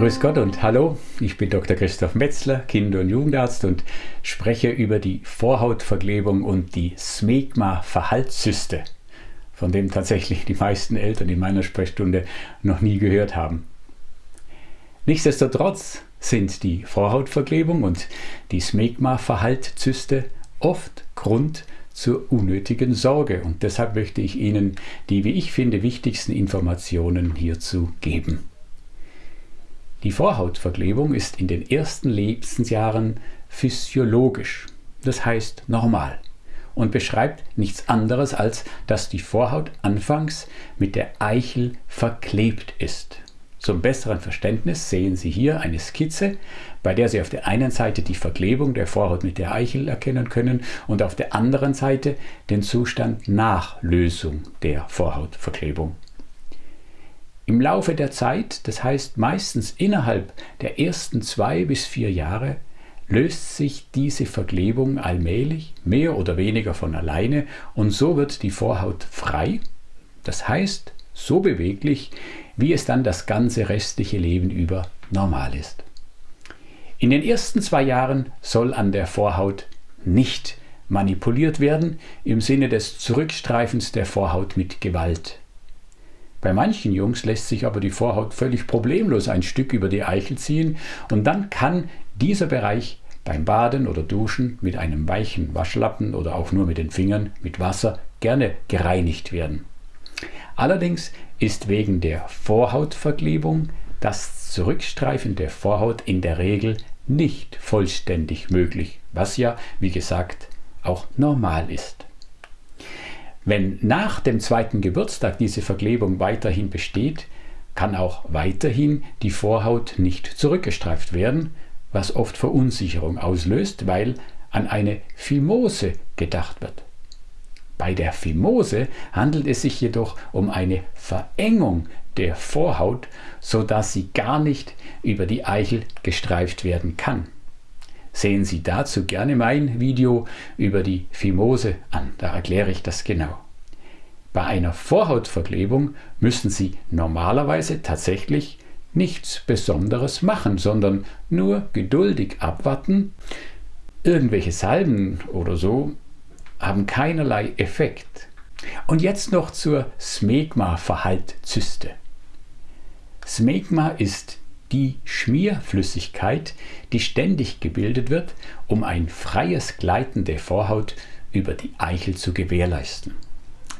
Grüß Gott und hallo, ich bin Dr. Christoph Metzler, Kinder- und Jugendarzt und spreche über die Vorhautverklebung und die Smegma-Verhaltszyste, von dem tatsächlich die meisten Eltern in meiner Sprechstunde noch nie gehört haben. Nichtsdestotrotz sind die Vorhautverklebung und die Smegma-Verhaltszyste oft Grund zur unnötigen Sorge und deshalb möchte ich Ihnen die, wie ich finde, wichtigsten Informationen hierzu geben. Die Vorhautverklebung ist in den ersten Lebensjahren physiologisch, das heißt normal, und beschreibt nichts anderes als, dass die Vorhaut anfangs mit der Eichel verklebt ist. Zum besseren Verständnis sehen Sie hier eine Skizze, bei der Sie auf der einen Seite die Verklebung der Vorhaut mit der Eichel erkennen können und auf der anderen Seite den Zustand nach Lösung der Vorhautverklebung. Im Laufe der Zeit, das heißt meistens innerhalb der ersten zwei bis vier Jahre, löst sich diese Verklebung allmählich, mehr oder weniger von alleine und so wird die Vorhaut frei, das heißt so beweglich, wie es dann das ganze restliche Leben über normal ist. In den ersten zwei Jahren soll an der Vorhaut nicht manipuliert werden im Sinne des Zurückstreifens der Vorhaut mit Gewalt. Bei manchen Jungs lässt sich aber die Vorhaut völlig problemlos ein Stück über die Eichel ziehen und dann kann dieser Bereich beim Baden oder Duschen mit einem weichen Waschlappen oder auch nur mit den Fingern mit Wasser gerne gereinigt werden. Allerdings ist wegen der Vorhautverklebung das Zurückstreifen der Vorhaut in der Regel nicht vollständig möglich, was ja, wie gesagt, auch normal ist. Wenn nach dem zweiten Geburtstag diese Verklebung weiterhin besteht, kann auch weiterhin die Vorhaut nicht zurückgestreift werden, was oft Verunsicherung auslöst, weil an eine Phimose gedacht wird. Bei der Phimose handelt es sich jedoch um eine Verengung der Vorhaut, sodass sie gar nicht über die Eichel gestreift werden kann. Sehen Sie dazu gerne mein Video über die Phimose an, da erkläre ich das genau. Bei einer Vorhautverklebung müssen Sie normalerweise tatsächlich nichts Besonderes machen, sondern nur geduldig abwarten. Irgendwelche Salben oder so haben keinerlei Effekt. Und jetzt noch zur Smegma-Verhaltzyste. Smegma ist die Schmierflüssigkeit, die ständig gebildet wird, um ein freies Gleiten der Vorhaut über die Eichel zu gewährleisten.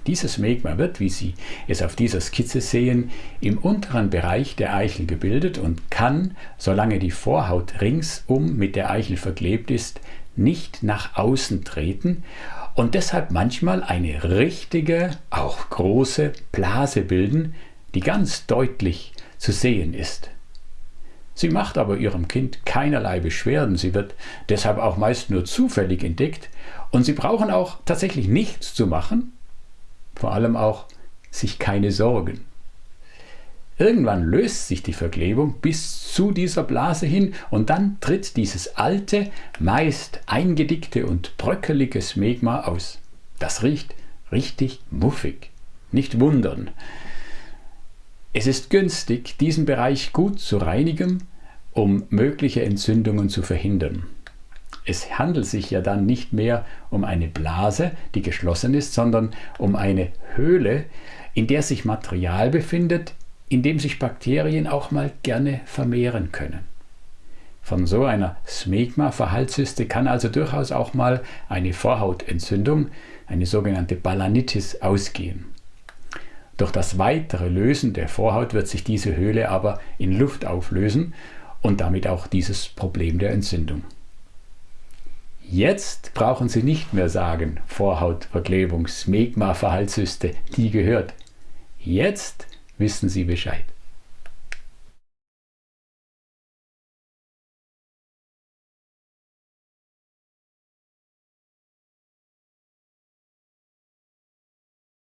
Dieses Smegma wird, wie Sie es auf dieser Skizze sehen, im unteren Bereich der Eichel gebildet und kann, solange die Vorhaut ringsum mit der Eichel verklebt ist, nicht nach außen treten und deshalb manchmal eine richtige, auch große Blase bilden, die ganz deutlich zu sehen ist. Sie macht aber ihrem Kind keinerlei Beschwerden, sie wird deshalb auch meist nur zufällig entdeckt und sie brauchen auch tatsächlich nichts zu machen, vor allem auch sich keine Sorgen. Irgendwann löst sich die Verklebung bis zu dieser Blase hin und dann tritt dieses alte, meist eingedickte und bröckelige Smegma aus. Das riecht richtig muffig. Nicht wundern. Es ist günstig, diesen Bereich gut zu reinigen, um mögliche Entzündungen zu verhindern. Es handelt sich ja dann nicht mehr um eine Blase, die geschlossen ist, sondern um eine Höhle, in der sich Material befindet, in dem sich Bakterien auch mal gerne vermehren können. Von so einer Smegma-Verhaltszyste kann also durchaus auch mal eine Vorhautentzündung, eine sogenannte Balanitis, ausgehen. Durch das weitere Lösen der Vorhaut wird sich diese Höhle aber in Luft auflösen und damit auch dieses Problem der Entzündung. Jetzt brauchen Sie nicht mehr sagen, Vorhautverklebung, Smegma-Verhaltszyste, die gehört. Jetzt wissen Sie Bescheid.